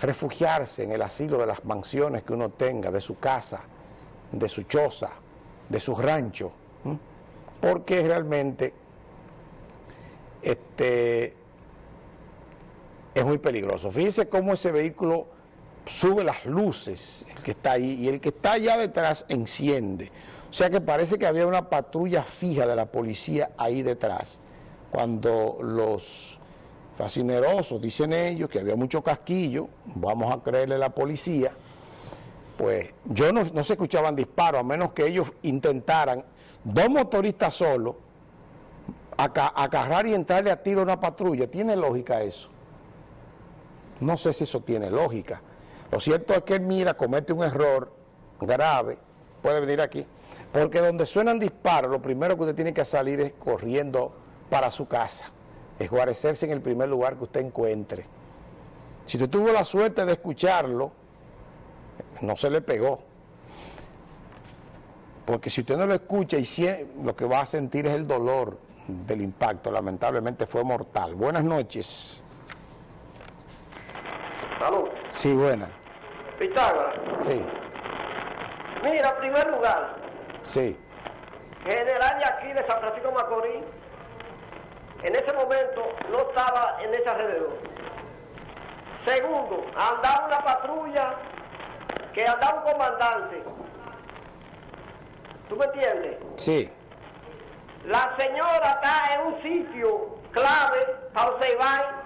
refugiarse en el asilo de las mansiones que uno tenga, de su casa, de su choza, de su rancho, porque realmente este, es muy peligroso. Fíjense cómo ese vehículo sube las luces, el que está ahí, y el que está allá detrás enciende. O sea que parece que había una patrulla fija de la policía ahí detrás, cuando los fascinerosos, dicen ellos, que había mucho casquillo, vamos a creerle la policía, pues yo no, se escuchaban disparos, a menos que ellos intentaran, dos motoristas solos, agarrar y entrarle a tiro a una patrulla. ¿Tiene lógica eso? No sé si eso tiene lógica. Lo cierto es que él mira, comete un error grave, puede venir aquí, porque donde suenan disparos, lo primero que usted tiene que salir es corriendo para su casa, es guarecerse en el primer lugar que usted encuentre. Si usted tuvo la suerte de escucharlo, no se le pegó. Porque si usted no lo escucha y lo que va a sentir es el dolor del impacto, lamentablemente fue mortal. Buenas noches. Salud. Sí, buena. Pitágoras. Sí. Mira, primer lugar. Sí. General de aquí de San Francisco Macorís, en ese momento no estaba en ese alrededor. Segundo, andaba una patrulla que andaba un comandante. ¿Tú me entiendes? Sí. La señora está en un sitio clave para observar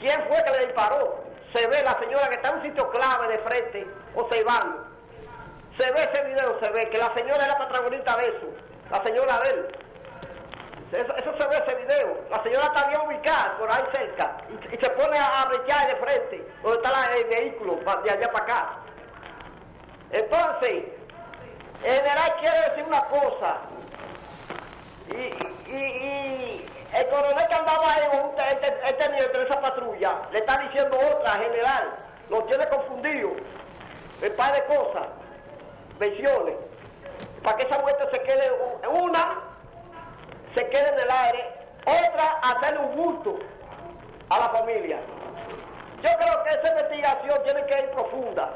quién fue que le disparó se ve la señora que está en un sitio clave de frente, observando. Se ve ese video, se ve que la señora era protagonista de eso, la señora de él. Eso, se ve ese video. La señora está bien ubicada por ahí cerca y, se pone a, a de frente, donde está el vehículo, de allá para acá. Entonces, el general quiere decir una cosa. y el coronel que andaba ahí, este, este de esa patrulla, le está diciendo otra, general, lo tiene confundido, un par de cosas, versiones, para que esa muerte se quede, una, se quede en el aire, otra, hacerle un gusto a la familia. Yo creo que esa investigación tiene que ir profunda,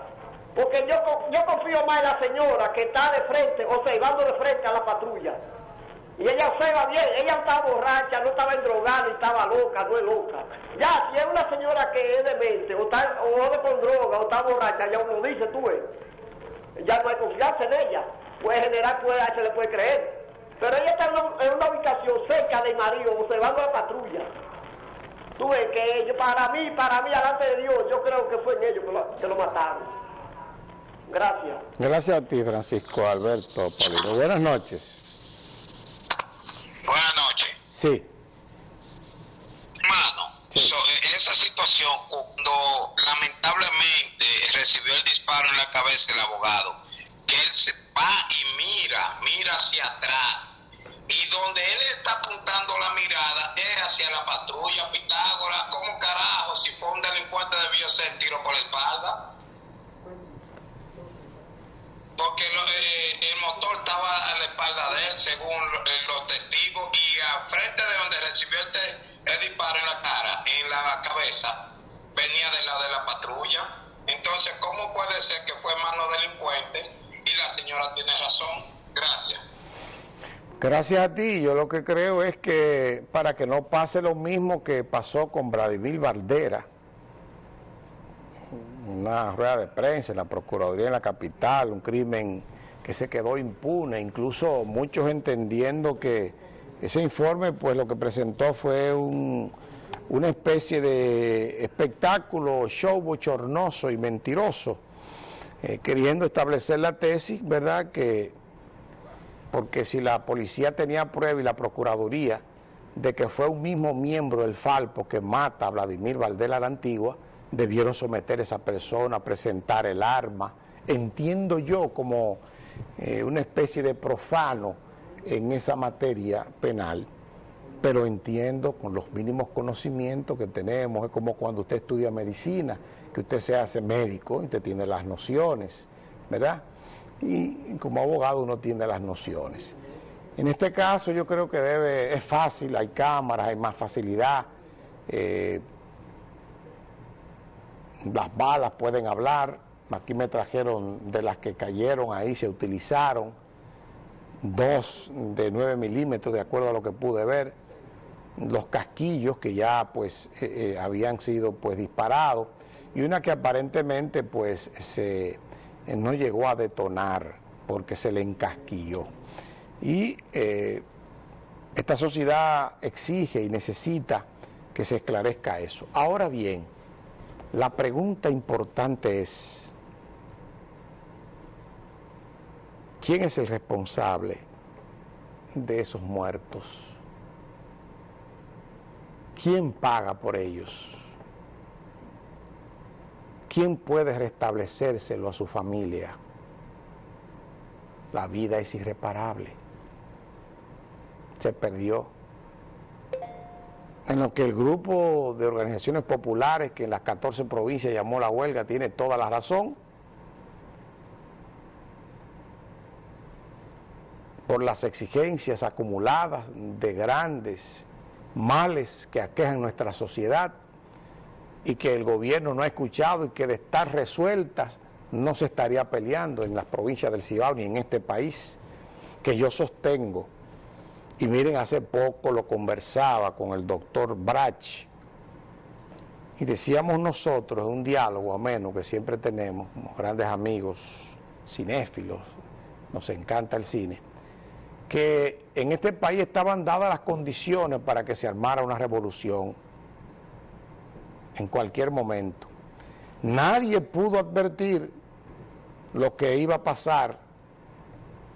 porque yo, yo confío más en la señora que está de frente, observando de frente a la patrulla. Y ella observa bien, ella estaba borracha, no estaba endrogada, estaba loca, no es loca. Ya, si es una señora que es demente, o está o con droga, o está borracha, ya uno dice, tú ya no hay confianza en ella. Pues general puede, se le puede creer. Pero ella está en una, ubicación cerca de marido, observando la patrulla. Tú ves que para mí, para mí, delante de Dios, yo creo que fue en ellos que lo, que lo mataron. Gracias. Gracias a ti, Francisco Alberto Polino. Buenas noches. Buenas noches. Sí. Mano, en esa situación, cuando lamentablemente recibió el disparo en la cabeza el abogado, que él se va y mira, mira hacia atrás, y donde él está apuntando la mirada es hacia la patrulla Pitágoras, ¿cómo carajo? Si fue un delincuente debió ser tiro por la espalda porque eh, el motor estaba a la espalda de él, según eh, los testigos, y a frente de donde recibió el, disparo en la cara, en la cabeza, venía del lado de la patrulla. Entonces, ¿cómo puede ser que fue mano delincuente y la señora tiene razón? Gracias. Gracias a ti. Yo lo que creo es que para que no pase lo mismo que pasó con Vladimir Valdera, una rueda de prensa en la Procuraduría en la capital, un crimen que se quedó impune, incluso muchos entendiendo que ese informe pues lo que presentó fue una especie de espectáculo, show bochornoso y mentiroso, eh, queriendo establecer la tesis, ¿verdad?, que porque si la policía tenía prueba y la Procuraduría de que fue un mismo miembro del Falpo que mata a Vladimir Valdela la Antigua, debieron someter a esa persona, presentar el arma. Entiendo yo como eh, una especie de profano en esa materia penal, pero entiendo con los mínimos conocimientos que tenemos, es como cuando usted estudia medicina, que usted se hace médico, usted tiene las nociones, ¿verdad? Y, como abogado uno tiene las nociones. En este caso yo creo que debe, es fácil, hay cámaras, hay más facilidad, eh, las balas pueden hablar, aquí me trajeron de las que cayeron ahí, se utilizaron, dos de 9 milímetros, de acuerdo a lo que pude ver, los casquillos que ya pues eh, eh, habían sido pues disparados y una que aparentemente pues se no llegó a detonar porque se le encasquilló. Y esta sociedad exige y necesita que se esclarezca eso. Ahora bien, la pregunta importante es, ¿quién es el responsable de esos muertos? ¿Quién paga por ellos? ¿Quién puede restablecérselo a su familia? La vida es irreparable. Se perdió. En lo que el grupo de organizaciones populares que en las 14 provincias llamó la huelga tiene toda la razón, por las exigencias acumuladas de grandes males que aquejan nuestra sociedad y que el gobierno no ha escuchado y que de estar resueltas no se estaría peleando en las provincias del Cibao ni en este país, que yo sostengo. Y miren, hace poco lo conversaba con el doctor Brach y decíamos nosotros, un diálogo ameno que siempre tenemos, como grandes amigos cinéfilos, nos encanta el cine, que en este país estaban dadas las condiciones para que se armara una revolución en cualquier momento. Nadie pudo advertir lo que iba a pasar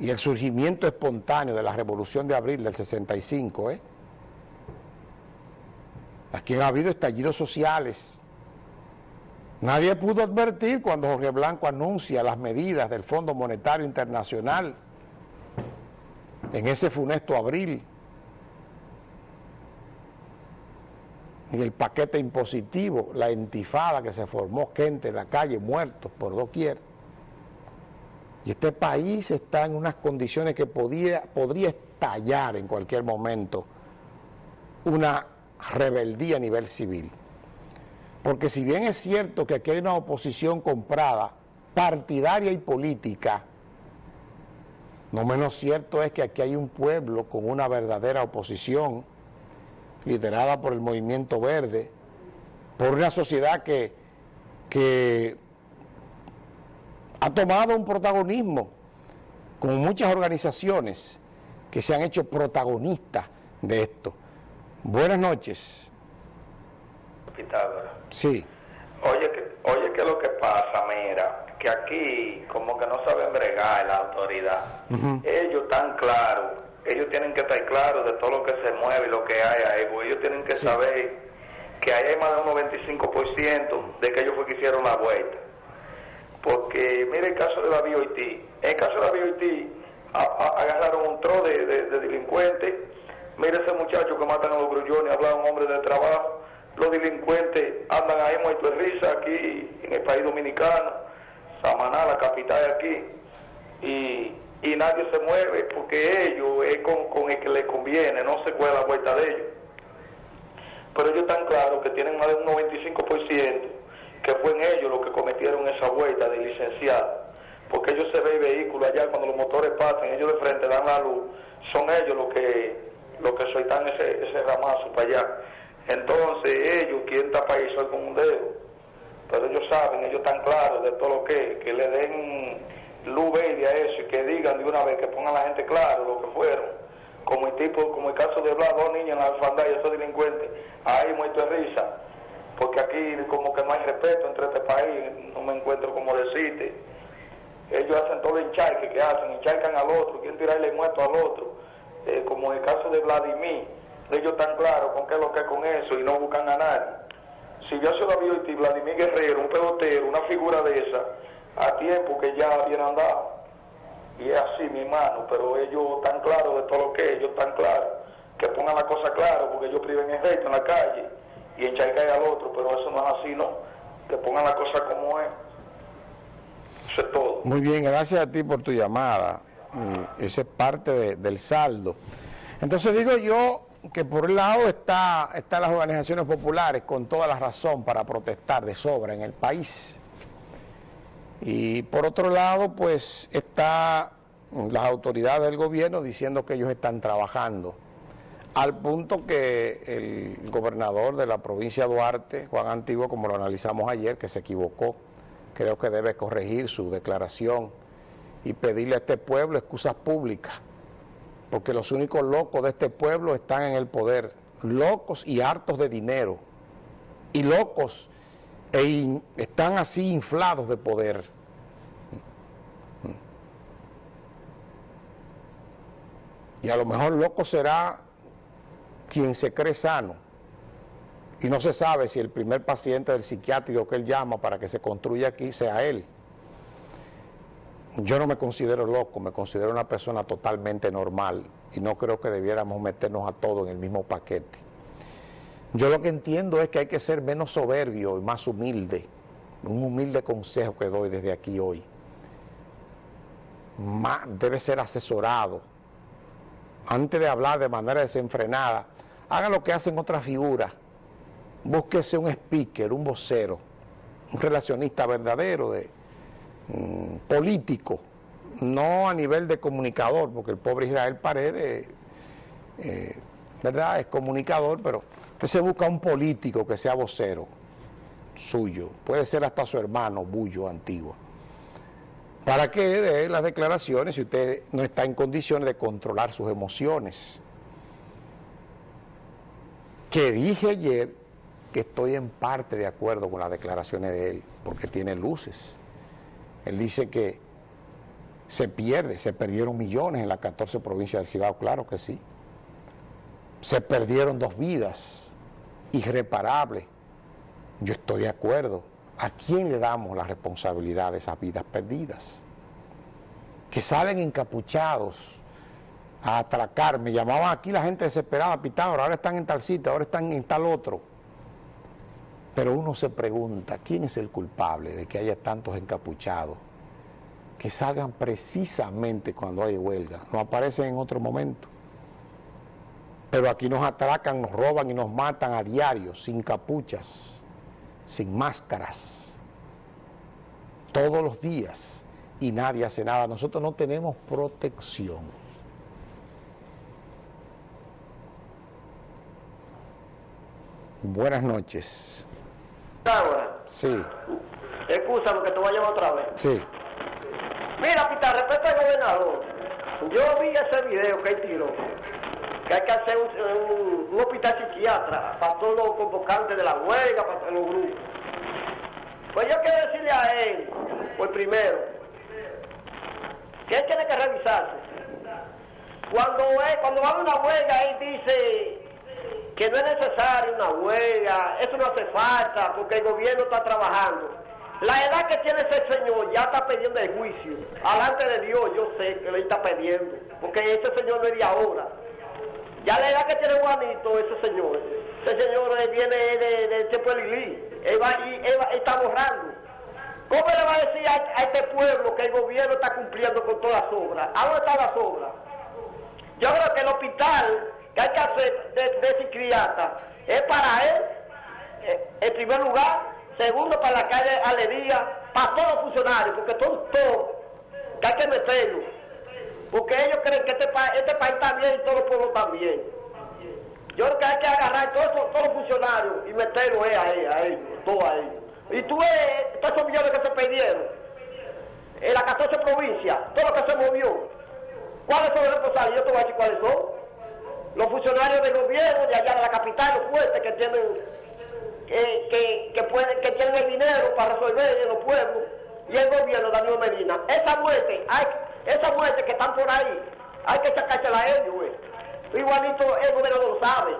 y el surgimiento espontáneo de la revolución de abril del 65. ¿eh? Aquí ha habido estallidos sociales. Nadie pudo advertir cuando Jorge Blanco anuncia las medidas del Fondo Monetario Internacional en ese funesto abril, en el paquete impositivo, la entifada que se formó, gente en la calle, muertos por doquier. Y este país está en unas condiciones que podría estallar en cualquier momento una rebeldía a nivel civil. Porque si bien es cierto que aquí hay una oposición comprada, partidaria y política, no menos cierto es que aquí hay un pueblo con una verdadera oposición, liderada por el Movimiento Verde, por una sociedad que, que ha tomado un protagonismo, con muchas organizaciones que se han hecho protagonistas de esto. Buenas noches. Sí. Oye, oye, ¿qué es lo que pasa? Mira, que aquí como que no saben bregar la autoridad. Ellos están claros, ellos tienen que estar claros de todo lo que se mueve y lo que hay ahí, ellos tienen que saber que hay más de un 95% de que ellos fue que hicieron la vuelta. Porque mire el caso de la BOIT, en el caso de la BOIT agarraron un tro de, delincuentes, mire ese muchacho que matan a los grullones, habla un hombre de trabajo, los delincuentes andan ahí muertos de risa aquí en el país dominicano Samaná, la capital de aquí, y, nadie se mueve porque ellos es con, el que les conviene, no se cuela la vuelta de ellos. Pero ellos están claros que tienen más de un 95% que fue en ellos los que cometieron esa vuelta de licenciado, porque ellos se ven vehículos allá cuando los motores pasan, ellos de frente dan la luz, son ellos los que los que sueltan ese, ese ramazo para allá. Entonces ellos quieren tapar eso con un dedo pero ellos saben, ellos están claros de todo lo que que le den luz a eso y que digan de una vez, que pongan la gente claro lo que fueron. Como el tipo, como el caso de Blas, dos niños en la alfandad y esos delincuentes, ahí muerto de risa, porque aquí como que no hay respeto entre este país, no me encuentro como decirte. Ellos hacen todo el charque que hacen, encharcan al otro, quieren tirarle muerto al otro, eh, como el caso de Vladimir, ellos están claros con qué es lo que es con eso y no buscan a nadie si yo se lo había y Vladimir Guerrero, un pelotero, una figura de esa, a tiempo que ya habían andado. Y es así, mi hermano, pero ellos están claros de todo lo que ellos están claros. Que pongan la cosa clara, porque ellos priven en recto en la calle y encharcan al otro, pero eso no es así, ¿no? Que pongan la cosa como es. Eso es todo. Muy bien, gracias a ti por tu llamada. ese es parte del saldo. Entonces digo yo, que por un lado está, están las organizaciones populares con toda la razón para protestar de sobra en el país. Y por otro lado, pues está las autoridades del gobierno diciendo que ellos están trabajando. Al punto que el gobernador de la provincia de Duarte, Juan Antiguo, como lo analizamos ayer, que se equivocó, creo que debe corregir su declaración y pedirle a este pueblo excusas públicas porque los únicos locos de este pueblo están en el poder, locos y hartos de dinero, y locos e están así inflados de poder. Y a lo mejor loco será quien se cree sano. Y no se sabe si el primer paciente del psiquiátrico que él llama para que se construya aquí sea él. Yo no me considero loco, me considero una persona totalmente normal y no creo que debiéramos meternos a todos en el mismo paquete. Yo lo que entiendo es que hay que ser menos soberbio y más humilde. Un humilde consejo que doy desde aquí hoy. debe ser asesorado. Antes de hablar de manera desenfrenada, haga lo que hacen otras figuras. Búsquese un speaker, un vocero, un relacionista verdadero de, Mm, político, no a nivel de comunicador, porque el pobre Israel Paredes, eh, ¿verdad? Es comunicador, pero usted se busca un político que sea vocero suyo, puede ser hasta su hermano, Bullo, antiguo, para que dé las declaraciones si usted no está en condiciones de controlar sus emociones. Que dije ayer que estoy en parte de acuerdo con las declaraciones de él, porque tiene luces él dice que se pierde, se perdieron millones en las 14 provincias del Cibao, claro que sí. Se perdieron dos vidas irreparables. Yo estoy de acuerdo. ¿A quién le damos la responsabilidad de esas vidas perdidas? Que salen encapuchados a atracar. Me llamaban aquí la gente desesperada, Pitágoras, ahora están en tal sitio, ahora están en tal otro. Pero uno se pregunta, ¿quién es el culpable de que haya tantos encapuchados que salgan precisamente cuando hay huelga? No aparecen en otro momento. Pero aquí nos atracan, nos roban y nos matan a diario, sin capuchas, sin máscaras, todos los días, y nadie hace nada. Nosotros no tenemos protección. Buenas noches. Sí. Escúchame que te voy a llamar otra vez. Sí. Mira, Pita, respecto al gobernador, yo vi ese video que él tiró, que hay que hacer un, hospital psiquiatra para todos los convocantes de la huelga, para los grupos. Pues yo quiero decirle a él, pues primero, que él tiene que revisarse. Cuando, cuando va a una huelga, él dice que no es necesario una huelga, eso no hace falta porque el gobierno está trabajando. La edad que tiene ese señor ya está pidiendo el juicio. Alante de Dios, yo sé que le está pidiendo, porque ese señor no es de ahora. Ya la edad que tiene Juanito, ese señor, ese señor viene de, de Lili, él, va, está borrando. ¿Cómo le va a decir a, este pueblo que el gobierno está cumpliendo con todas las obras? ¿A dónde están las obras? Yo creo que el hospital que hay que hacer de, de psiquiatra es para él, eh, en primer lugar, segundo para la calle Alegría, para todos los funcionarios, porque todos, todos, que hay que meterlo, porque ellos creen que este, este país está bien y todos los pueblos también. Yo creo que hay que agarrar todos, los funcionarios y meterlo a, ellos, a ellos, todos a ellos. Y tú ves todos esos millones que se perdieron en las 14 provincias, todo lo que se movió. ¿Cuáles son los responsables? Yo te voy a decir cuáles son los funcionarios del gobierno de allá de la capital, los fuertes que tienen, que, pueden, que tienen el dinero para resolver en los pueblos, y el gobierno de Daniel Medina. Esa muerte, hay, esa muerte que están por ahí, hay que sacársela a ellos, güey. Igualito el lo sabe.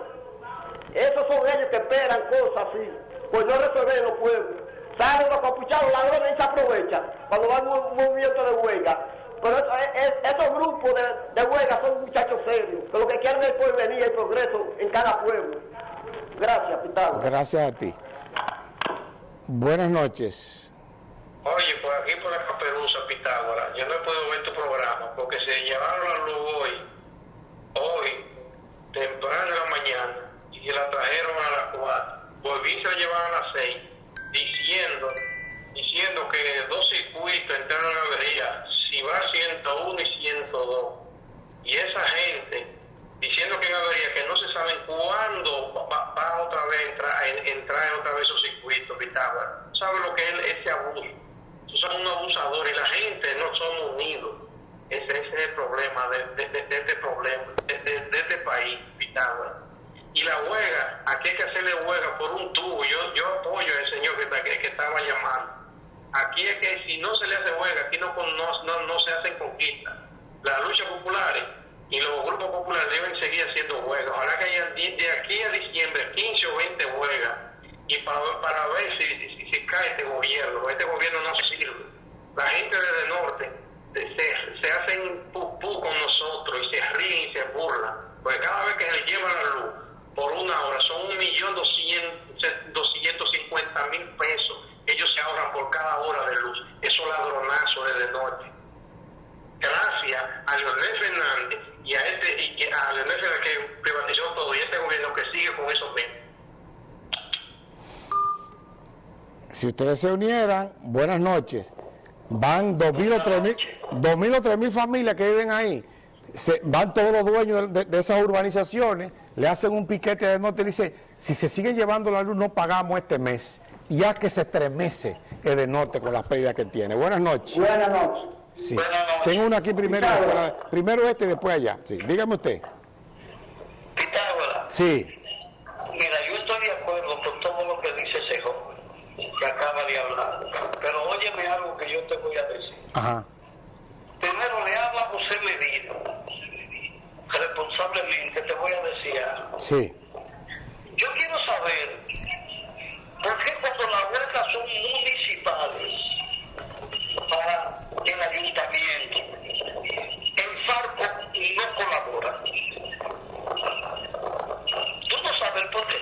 Esos son ellos que esperan cosas así, pues no resolver los pueblos. Salen los capuchados, ladrones y se aprovechan cuando va un movimiento de huelga pero esos grupos de, huelga son muchachos serios, que lo que quieren es el porvenir y el progreso en cada pueblo. Gracias, Pitágoras. Gracias a ti. Buenas noches. Oye, por aquí por la Caperuza, Pitágoras, yo no he podido ver tu programa porque se llevaron la luz hoy, hoy, temprano en la mañana y la trajeron a las 4. Volví se la llevaron a las 6, diciendo, diciendo que dos circuitos entraron en avería, si va 101 y 102. Y esa gente diciendo que en avería, que no se saben cuándo va, otra vez entrar, entrar en otra vez esos circuitos, Pitágoras. ¿Sabe lo que es ese abuso? Son unos abusadores y la gente no somos unidos. Ese, ese es el problema de, de, de, este problema, de, este país, Pitágoras. Y la huelga, aquí hay que hacerle huelga por un tubo. Yo, yo apoyo al señor que, que, que estaba llamando. Aquí es que si no se le hace huelga, aquí no, no, no, no se hacen conquistas. Las luchas populares y los grupos populares deben seguir haciendo huelgas. Ojalá que haya de aquí a diciembre 15 o 20 huelgas y para, para ver si, si, si, cae este gobierno. Este gobierno no sirve. La gente del norte se, se hacen pupú con nosotros y se ríen y se burlan. Porque cada vez que se lleva la luz por una hora son un millón doscientos cincuenta mil pesos. Ellos se ahorran por cada hora de luz. Esos ladronazos desde el norte. Gracias a Leonel Fernández y a este y a Leonel Fernández que privatizó todo y este gobierno que sigue con esos bienes. Si ustedes se unieran, buenas noches. Van dos mil o tres mil, dos mil o tres mil familias que viven ahí. Se, van todos los dueños de, de, esas urbanizaciones, le hacen un piquete de norte y dice, si se sigue llevando la luz no pagamos este mes. Ya que se estremece el de norte con las pérdidas que tiene. Buenas noches. Buenas noches. Sí. Buenas noches. Tengo uno aquí primero, primero este y después allá. Sí, dígame usted. Pitágoras. Sí. Ajá. Primero le habla José Medina. Responsablemente te voy a decir algo. Sí. Yo quiero saber por qué cuando las huelgas son municipales para el ayuntamiento, el Farco no colabora. Tú no sabes por qué.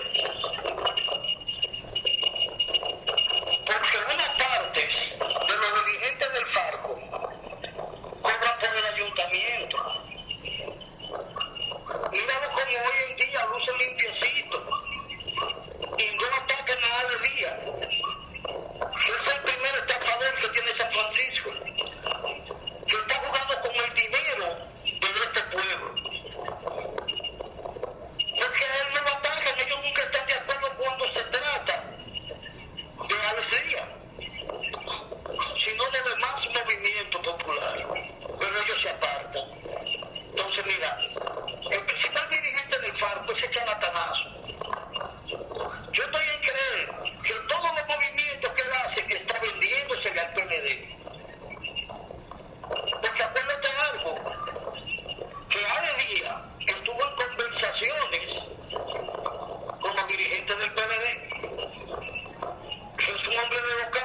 Luca.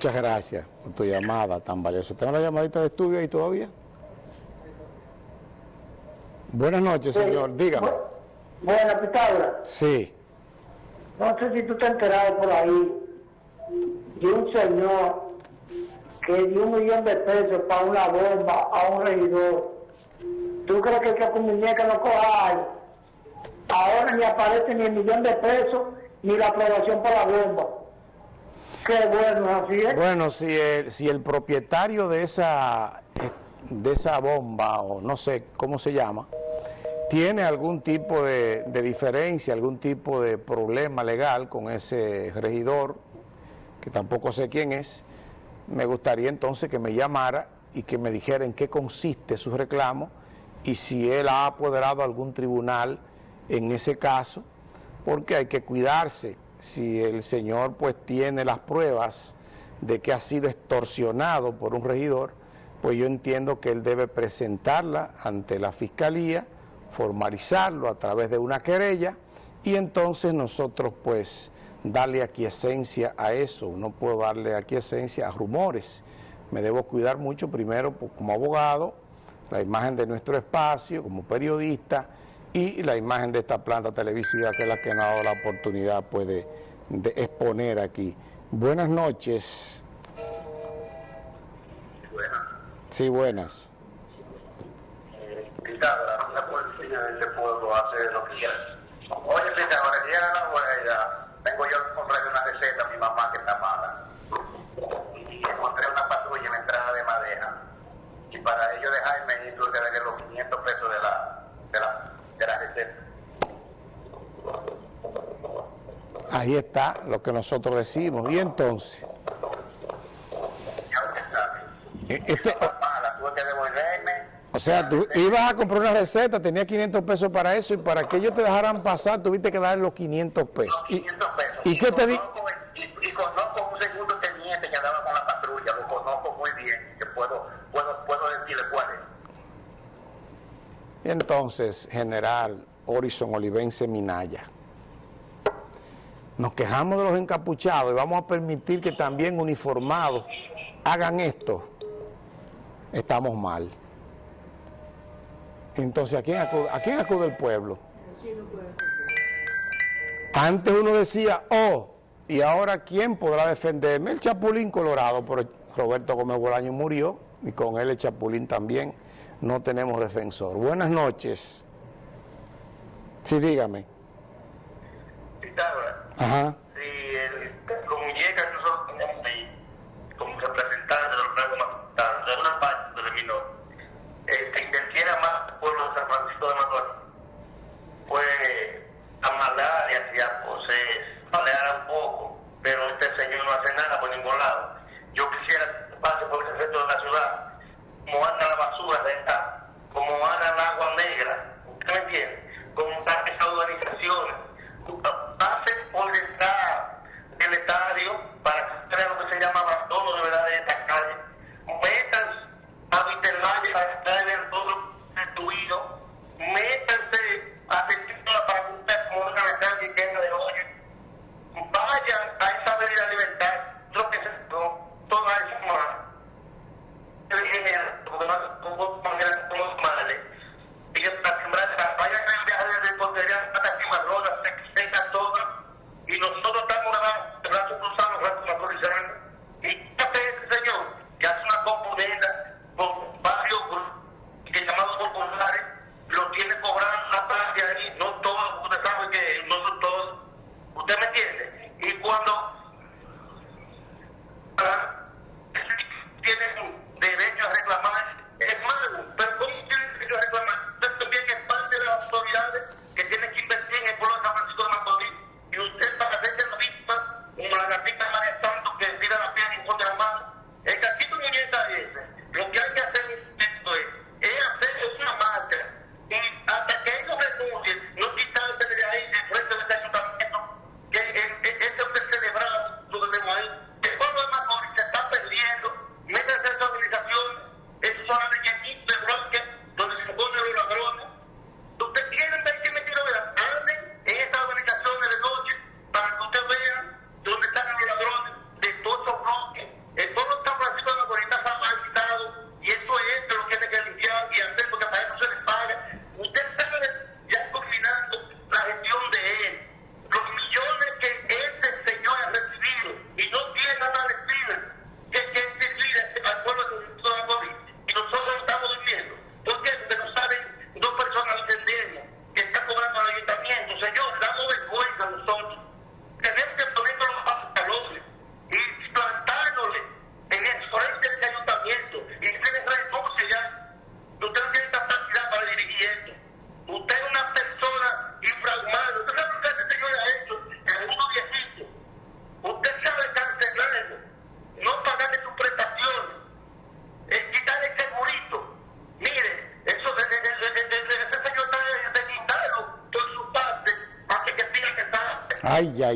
Muchas gracias por tu llamada tan valiosa. ¿Tengo la llamadita de estudio ahí todavía? Buenas noches, señor. Dígame. Buena, Pitágoras. Sí. No sé si tú te has enterado por ahí de un señor que dio un millón de pesos para una bomba a un regidor. ¿Tú crees que, que con muñeca no coja? Ahora ni aparece ni el millón de pesos ni la aprobación para la bomba. Bueno, si el, propietario de esa, eh, de esa bomba, o no sé cómo se llama, tiene algún tipo de, de diferencia, algún tipo de problema legal con ese regidor, que tampoco sé quién es, me gustaría entonces que me llamara y que me dijera en qué consiste su reclamo y si él ha apoderado algún tribunal en ese caso, porque hay que cuidarse. Si el señor pues tiene las pruebas de que ha sido extorsionado por un regidor, pues yo entiendo que él debe presentarla ante la fiscalía, formalizarlo a través de una querella y entonces nosotros pues darle aquiescencia a eso, no puedo darle aquiescencia a rumores. Me debo cuidar mucho primero pues, como abogado, la imagen de nuestro espacio, como periodista, y la imagen de esta planta televisiva que es la que nos ha dado la oportunidad pues, de, de exponer aquí. Buenas noches. Buenas. Sí, buenas. Pitágoras, una policía de este pueblo hace lo que quiera. Oye, Pitágoras, llega la huella. Tengo yo que comprarle una receta a mi mamá que está mala. Y encontré una patrulla en la entrada de Madeja. Y para ello dejarme tuve que darle los 500 pesos de la, de la, de la receta. Ahí está lo que nosotros decimos. Y entonces, Ya usted sabe. este, Mala, tuve que devolverme. o sea, tú ibas a comprar una receta, tenía 500 pesos para eso y para que ellos te dejaran pasar tuviste que darle los 500 pesos. Los ¿Y, 500 pesos. ¿y qué te di? y, y conozco un segundo teniente que andaba con la patrulla, lo conozco muy bien, que puedo, puedo, puedo decirle cuál es. Entonces, general Horizon Olivense Minaya, nos quejamos de los encapuchados y vamos a permitir que también uniformados hagan esto. Estamos mal. Entonces, ¿a quién acude, a quién acude el pueblo? Antes uno decía, oh, y ahora ¿quién podrá defenderme? El Chapulín Colorado, pero Roberto Gómez Bolaño murió y con él el Chapulín también. No tenemos defensor. Buenas noches. Sí, dígame. Pitágoras, Ajá.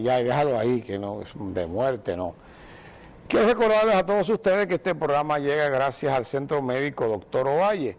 Ay, déjalo ahí, que no, es de muerte, no. Quiero recordarles a todos ustedes que este programa llega gracias al Centro Médico Doctor Ovalle.